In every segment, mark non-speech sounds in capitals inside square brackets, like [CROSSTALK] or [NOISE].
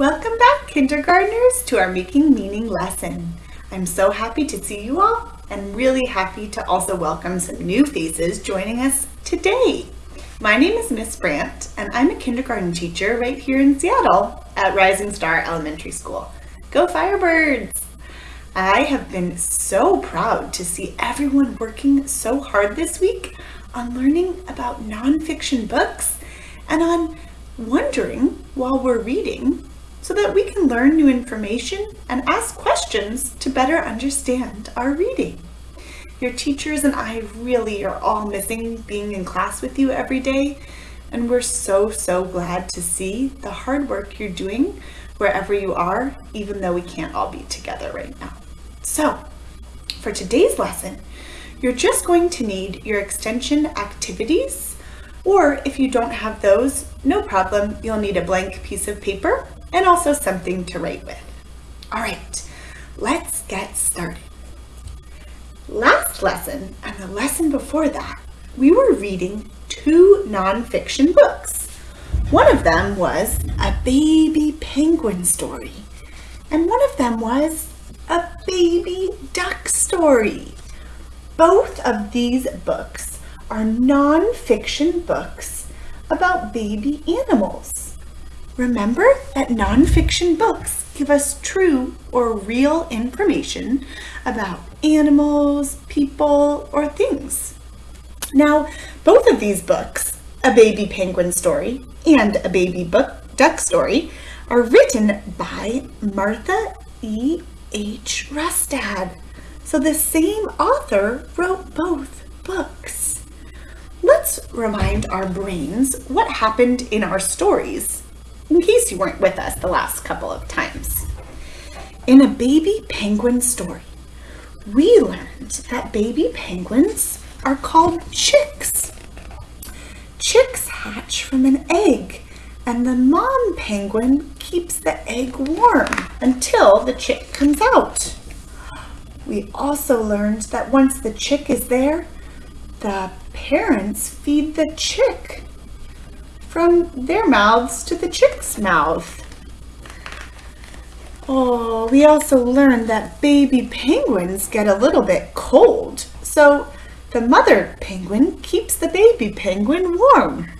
Welcome back, kindergartners, to our Making Meaning lesson. I'm so happy to see you all and really happy to also welcome some new faces joining us today. My name is Miss Brandt and I'm a kindergarten teacher right here in Seattle at Rising Star Elementary School. Go Firebirds! I have been so proud to see everyone working so hard this week on learning about nonfiction books and on wondering while we're reading so that we can learn new information and ask questions to better understand our reading. Your teachers and I really are all missing being in class with you every day, and we're so, so glad to see the hard work you're doing wherever you are, even though we can't all be together right now. So, for today's lesson, you're just going to need your extension activities, or if you don't have those, no problem, you'll need a blank piece of paper and also something to write with. All right, let's get started. Last lesson and the lesson before that, we were reading two nonfiction books. One of them was a baby penguin story, and one of them was a baby duck story. Both of these books are nonfiction books about baby animals. Remember that nonfiction books give us true or real information about animals, people, or things. Now, both of these books, A Baby Penguin Story and A Baby book, Duck Story, are written by Martha E. H. Rustad. So the same author wrote both books. Let's remind our brains what happened in our stories in case you weren't with us the last couple of times. In a baby penguin story, we learned that baby penguins are called chicks. Chicks hatch from an egg, and the mom penguin keeps the egg warm until the chick comes out. We also learned that once the chick is there, the parents feed the chick from their mouths to the chick's mouth. Oh, we also learned that baby penguins get a little bit cold, so the mother penguin keeps the baby penguin warm.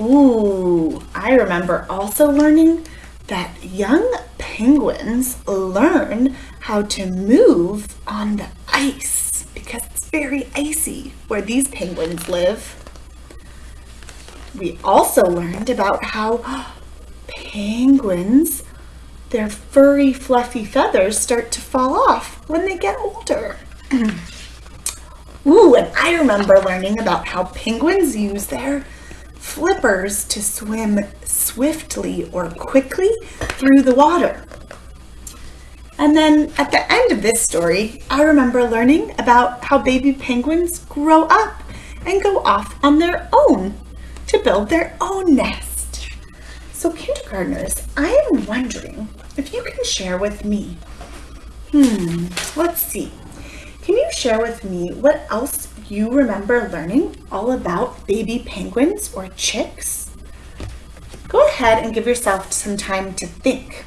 Ooh, I remember also learning that young penguins learn how to move on the ice because it's very icy where these penguins live. We also learned about how penguins, their furry, fluffy feathers start to fall off when they get older. [CLEARS THROAT] Ooh, and I remember learning about how penguins use their flippers to swim swiftly or quickly through the water. And then at the end of this story, I remember learning about how baby penguins grow up and go off on their own to build their own nest. So kindergartners, I am wondering if you can share with me. Hmm, let's see. Can you share with me what else you remember learning all about baby penguins or chicks? Go ahead and give yourself some time to think.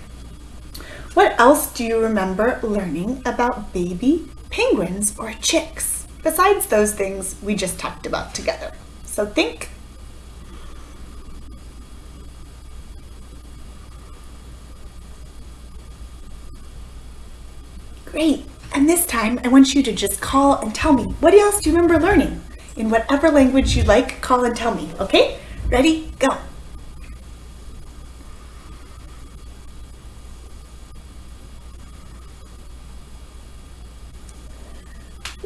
What else do you remember learning about baby penguins or chicks besides those things we just talked about together? So think Great. And this time, I want you to just call and tell me, what else do you remember learning? In whatever language you like, call and tell me, okay? Ready? Go.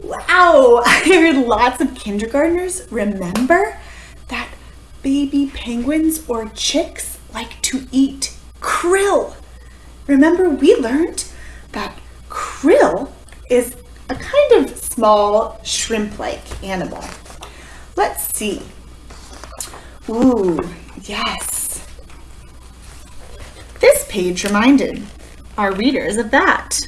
Wow, [LAUGHS] I heard lots of kindergartners remember that baby penguins or chicks like to eat krill. Remember we learned that krill is a kind of small shrimp-like animal. Let's see. Ooh, yes. This page reminded our readers of that.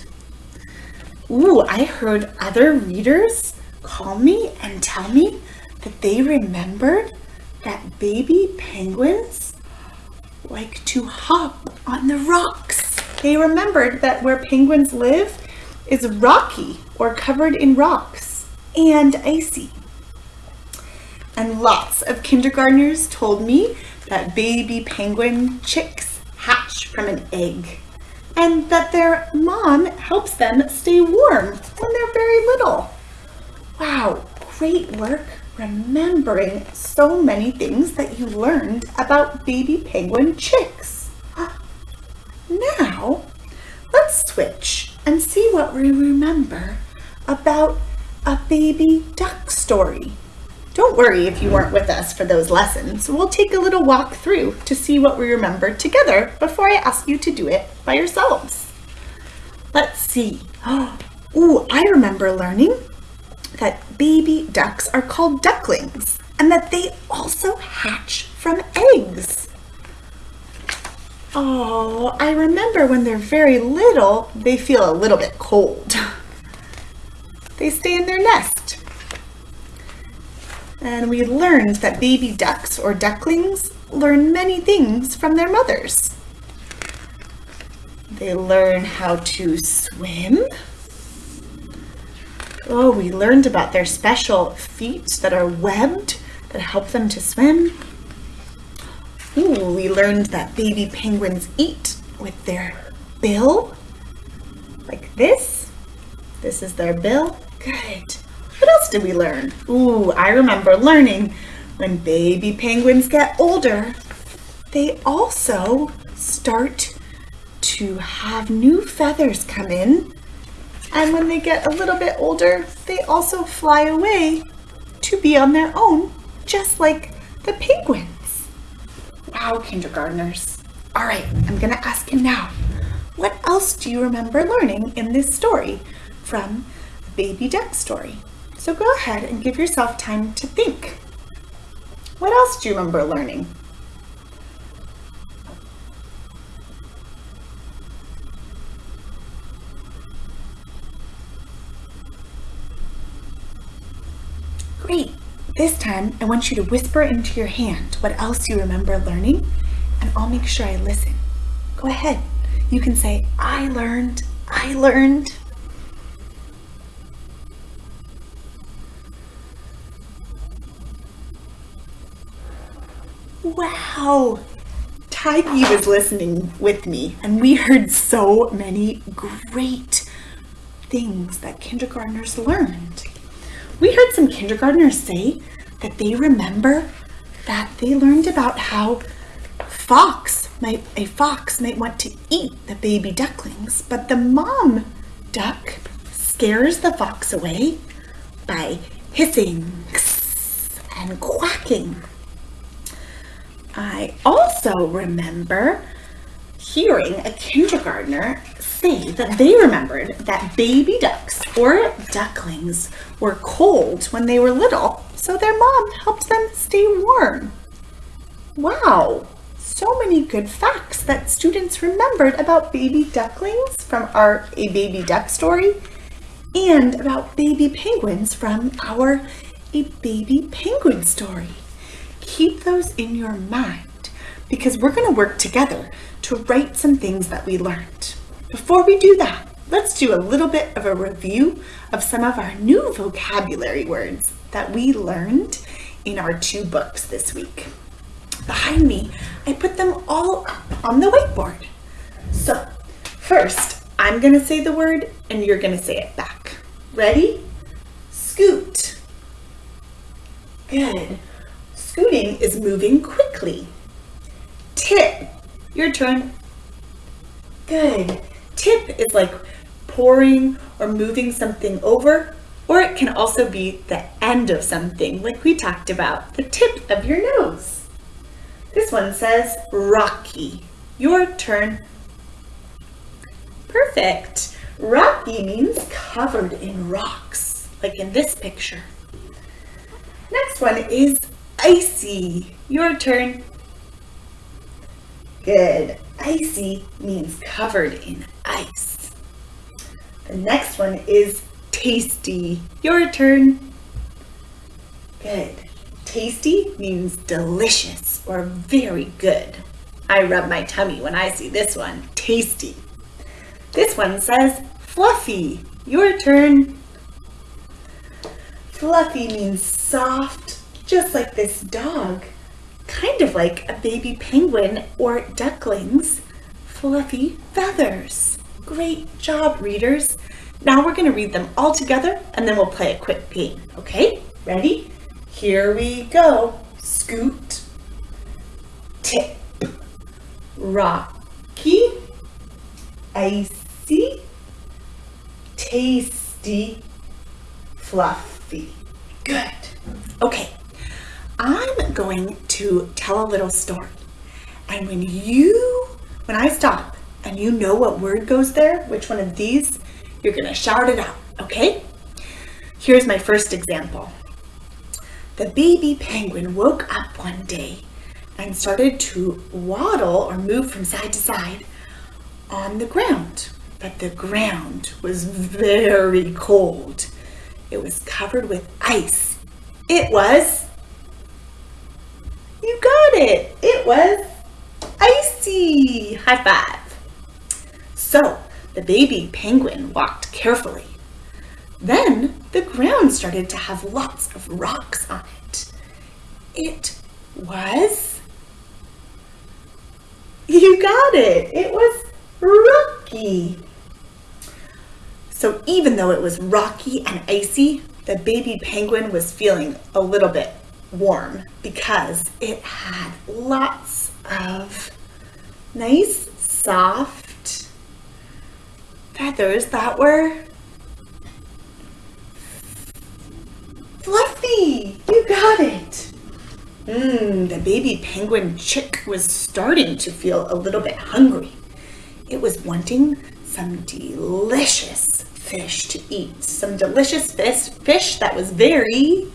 Ooh, I heard other readers call me and tell me that they remembered that baby penguins like to hop on the rocks. They remembered that where penguins live is rocky or covered in rocks and icy. And lots of kindergartners told me that baby penguin chicks hatch from an egg and that their mom helps them stay warm when they're very little. Wow, great work remembering so many things that you learned about baby penguin chicks. [GASPS] Now, let's switch and see what we remember about a baby duck story. Don't worry if you weren't with us for those lessons. We'll take a little walk through to see what we remember together before I ask you to do it by yourselves. Let's see. [GASPS] Ooh, I remember learning that baby ducks are called ducklings and that they also hatch from eggs. Oh, I remember when they're very little, they feel a little bit cold. [LAUGHS] They stay in their nest. And we learned that baby ducks or ducklings learn many things from their mothers. They learn how to swim, Oh, we learned about their special feet that are webbed that help them to swim. Ooh, we learned that baby penguins eat with their bill, like this. This is their bill. Good. What else did we learn? Ooh, I remember learning when baby penguins get older, they also start to have new feathers come in and when they get a little bit older, they also fly away to be on their own, just like the penguins. Wow, kindergartners. All right, I'm gonna ask you now, what else do you remember learning in this story from the Baby Duck story? So go ahead and give yourself time to think. What else do you remember learning? Great. This time, I want you to whisper into your hand what else you remember learning, and I'll make sure I listen. Go ahead. You can say, I learned, I learned. Wow! Tiggy was listening with me, and we heard so many great things that kindergartners learned. We heard some kindergartners say that they remember that they learned about how fox might a fox might want to eat the baby ducklings, but the mom duck scares the fox away by hissing and quacking. I also remember hearing a kindergartner say that they remembered that baby ducks or ducklings were cold when they were little, so their mom helped them stay warm. Wow, so many good facts that students remembered about baby ducklings from our A Baby Duck story and about baby penguins from our A Baby Penguin story. Keep those in your mind because we're going to work together to write some things that we learned. Before we do that, let's do a little bit of a review of some of our new vocabulary words that we learned in our two books this week. Behind me, I put them all up on the whiteboard. So, first, I'm going to say the word and you're going to say it back. Ready? Scoot. Good. Scooting is moving quickly. Tip. Your turn. Good tip is like pouring or moving something over, or it can also be the end of something, like we talked about, the tip of your nose. This one says rocky. Your turn. Perfect. Rocky means covered in rocks, like in this picture. Next one is icy. Your turn. Good. Icy means covered in ice. The next one is tasty. Your turn. Good. Tasty means delicious or very good. I rub my tummy when I see this one. Tasty. This one says fluffy. Your turn. Fluffy means soft, just like this dog. Kind of like a baby penguin or ducklings. Fluffy feathers. Great job, readers. Now we're gonna read them all together and then we'll play a quick game, okay? Ready? Here we go. Scoot, tip, rocky, icy, tasty, fluffy. Good. Okay, I'm going to tell a little story. And when you, when I stop and you know what word goes there, which one of these, you're gonna shout it out, okay? Here's my first example. The baby penguin woke up one day and started to waddle or move from side to side on the ground. But the ground was very cold. It was covered with ice. It was, you got it, it was icy. High five. So the baby penguin walked carefully. Then the ground started to have lots of rocks on it. It was, you got it, it was rocky. So even though it was rocky and icy, the baby penguin was feeling a little bit warm because it had lots of nice, soft feathers that were fluffy. You got it. Mmm, the baby penguin chick was starting to feel a little bit hungry. It was wanting some delicious fish to eat. Some delicious fish, fish that was very...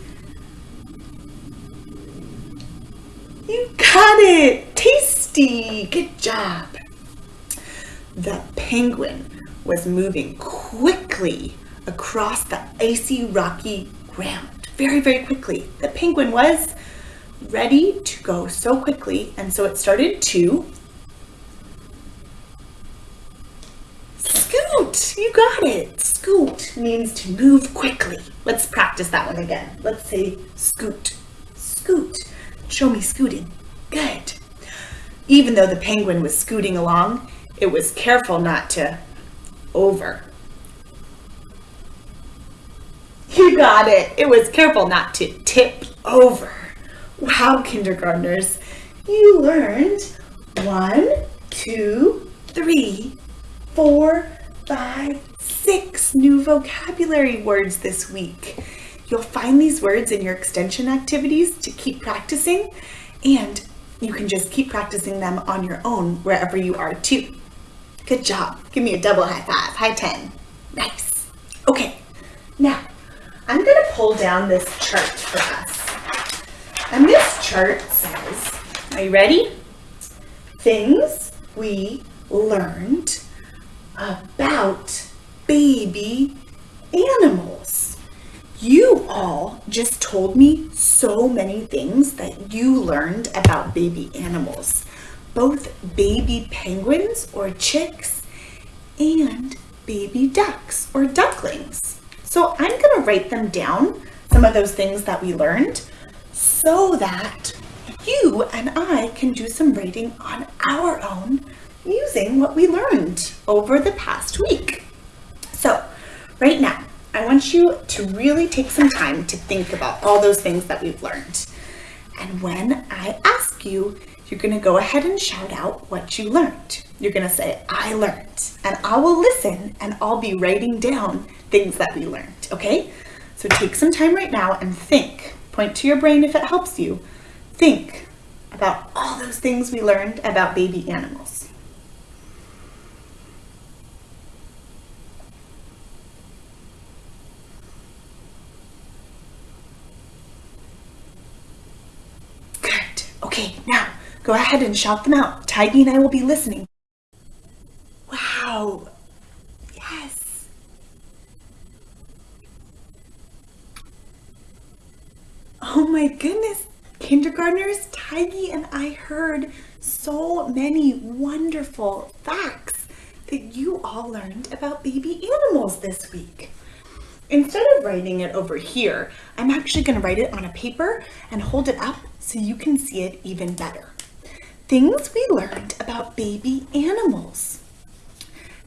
You got it! Tasty! Good job! The penguin was moving quickly across the icy rocky ground. Very, very quickly. The penguin was ready to go so quickly and so it started to scoot. You got it. Scoot means to move quickly. Let's practice that one again. Let's say scoot. Scoot. Show me scooting. Good. Even though the penguin was scooting along, it was careful not to over. You got it. It was careful not to tip over. Wow, kindergartners, you learned one, two, three, four, five, six new vocabulary words this week. You'll find these words in your extension activities to keep practicing and you can just keep practicing them on your own wherever you are too. Good job. Give me a double high five. High 10. Nice. Okay, now I'm to pull down this chart for us. And this chart says, are you ready? Things we learned about baby animals. You all just told me so many things that you learned about baby animals, both baby penguins or chicks and baby ducks or ducklings. So I'm gonna write them down, some of those things that we learned, so that you and I can do some writing on our own using what we learned over the past week. So right now, I want you to really take some time to think about all those things that we've learned. And when I ask you, you're gonna go ahead and shout out what you learned. You're gonna say, I learned, and I will listen and I'll be writing down things that we learned, okay? So take some time right now and think. Point to your brain if it helps you. Think about all those things we learned about baby animals. Good. Okay, now go ahead and shout them out. Tiggy and I will be listening. Wow. Yes. Oh my goodness. Kindergartners, Tigey and I heard so many wonderful facts that you all learned about baby animals this week. Instead of writing it over here, I'm actually going to write it on a paper and hold it up so you can see it even better. Things we learned about baby animals.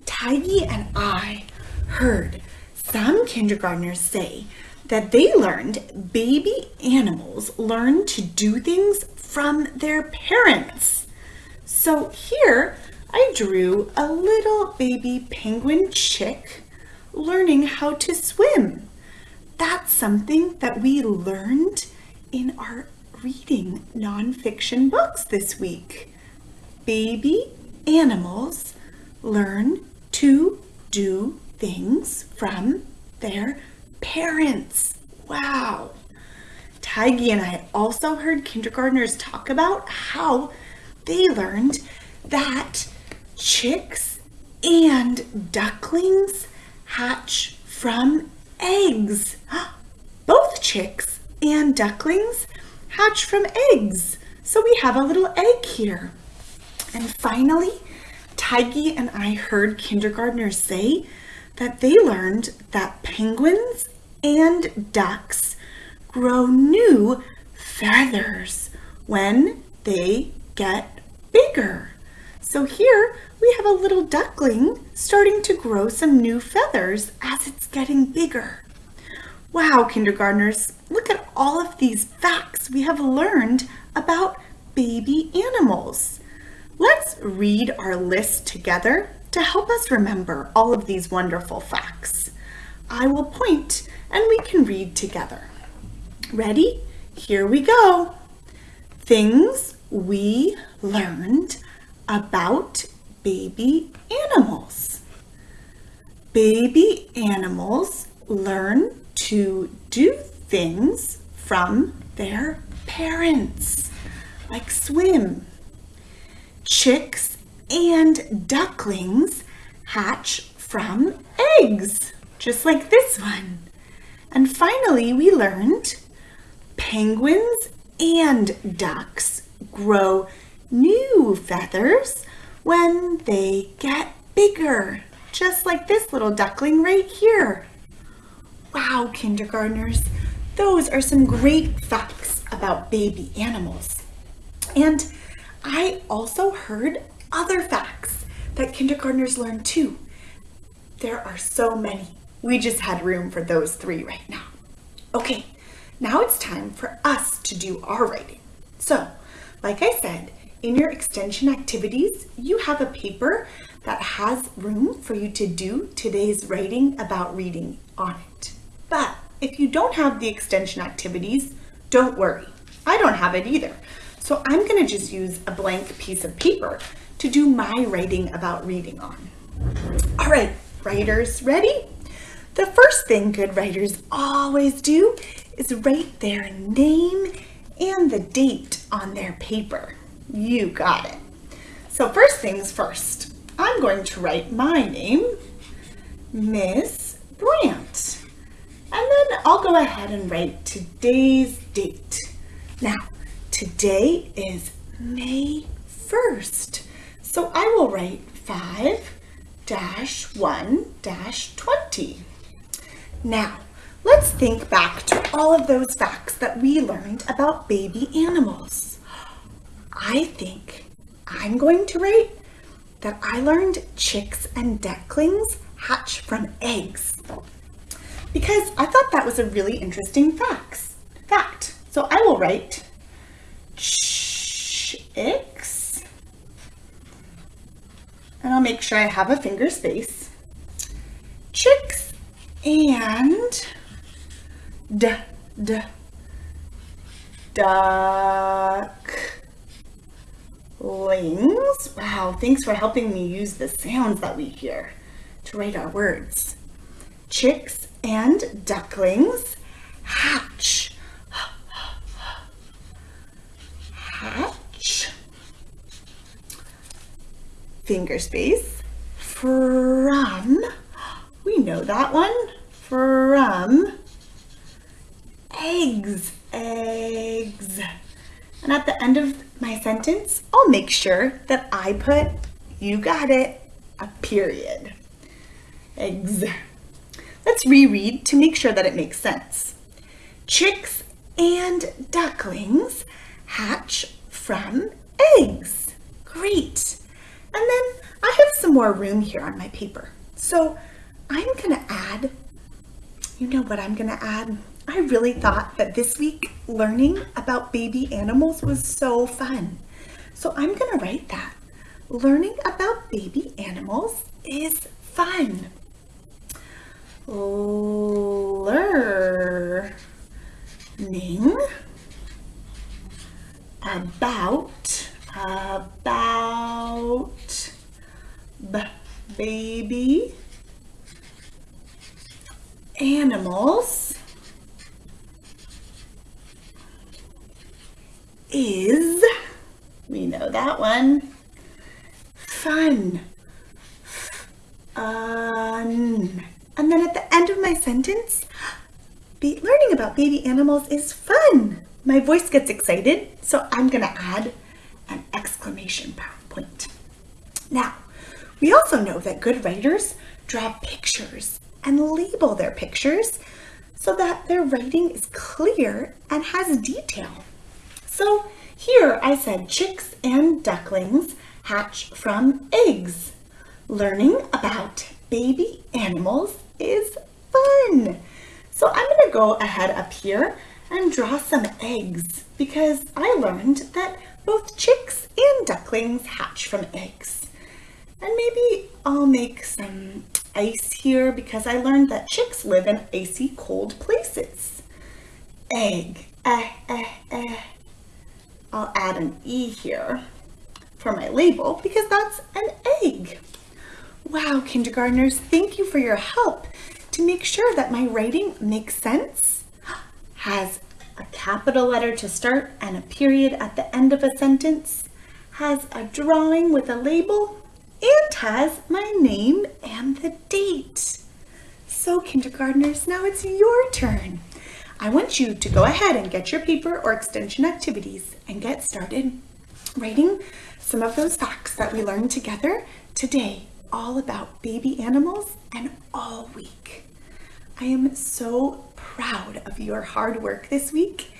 Tigey and I heard some kindergartners say that they learned baby animals learn to do things from their parents. So here I drew a little baby penguin chick learning how to swim. That's something that we learned in our reading nonfiction books this week. Baby animals learn to do things from their parents. Wow. Tigey and I also heard kindergartners talk about how they learned that chicks and ducklings hatch from eggs. [GASPS] Both chicks and ducklings hatch from eggs. So we have a little egg here. And finally, Tigey and I heard kindergartners say that they learned that penguins and ducks grow new feathers when they get bigger. So here we have a little duckling starting to grow some new feathers as it's getting bigger. Wow, kindergartners, look at all of these facts we have learned about baby animals. Let's read our list together to help us remember all of these wonderful facts. I will point and we can read together. Ready? Here we go. Things we learned about baby animals. Baby animals learn to do things from their parents, like swim. Chicks and ducklings hatch from eggs, just like this one. And finally, we learned penguins and ducks grow new feathers when they get bigger, just like this little duckling right here. Wow, kindergartners, those are some great facts about baby animals. And I also heard other facts that kindergartners learn too. There are so many. We just had room for those three right now. Okay, now it's time for us to do our writing. So, like I said, in your extension activities, you have a paper that has room for you to do today's writing about reading on it. But if you don't have the extension activities, don't worry. I don't have it either. So I'm gonna just use a blank piece of paper to do my writing about reading on. All right, writers, ready? The first thing good writers always do is write their name and the date on their paper. You got it. So first things first, I'm going to write my name, Miss Brandt. And then I'll go ahead and write today's date. Now, today is May 1st. So I will write 5 dash 1 dash 20. Now, let's think back to all of those facts that we learned about baby animals. I think I'm going to write that I learned chicks and ducklings hatch from eggs because I thought that was a really interesting facts, fact. So I will write chicks and I'll make sure I have a finger space. Chicks and d d ducklings. Wow, thanks for helping me use the sounds that we hear to write our words. Chicks and ducklings hatch. Hatch finger space from, we know that one, from eggs, eggs. And at the end of my sentence, I'll make sure that I put, you got it, a period. Eggs. Let's reread to make sure that it makes sense. Chicks and ducklings hatch from eggs. Great. And then I have some more room here on my paper. So I'm gonna add, you know what I'm gonna add? I really thought that this week learning about baby animals was so fun. So I'm gonna write that. Learning about baby animals is fun. Learning about about baby animals is, we know that one, fun, fun. And then at the end of my sentence, be, learning about baby animals is fun. My voice gets excited, so I'm gonna add an exclamation point. Now, we also know that good writers draw pictures and label their pictures so that their writing is clear and has detail. So here I said chicks and ducklings hatch from eggs. Learning about baby animals is fun. So I'm gonna go ahead up here and draw some eggs because I learned that both chicks and ducklings hatch from eggs. And maybe I'll make some ice here because I learned that chicks live in icy cold places. Egg, eh, eh, eh. I'll add an E here for my label because that's an egg. Wow, kindergartners, thank you for your help to make sure that my writing makes sense, [GASPS] has a capital letter to start and a period at the end of a sentence, has a drawing with a label, and has my name and the date. So kindergartners, now it's your turn. I want you to go ahead and get your paper or extension activities and get started writing some of those facts that we learned together today all about baby animals and all week. I am so proud of your hard work this week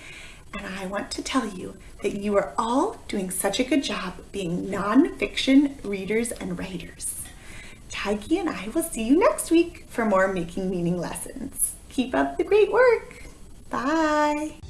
and I want to tell you that you are all doing such a good job being nonfiction readers and writers. Taiki and I will see you next week for more Making Meaning lessons. Keep up the great work. Bye.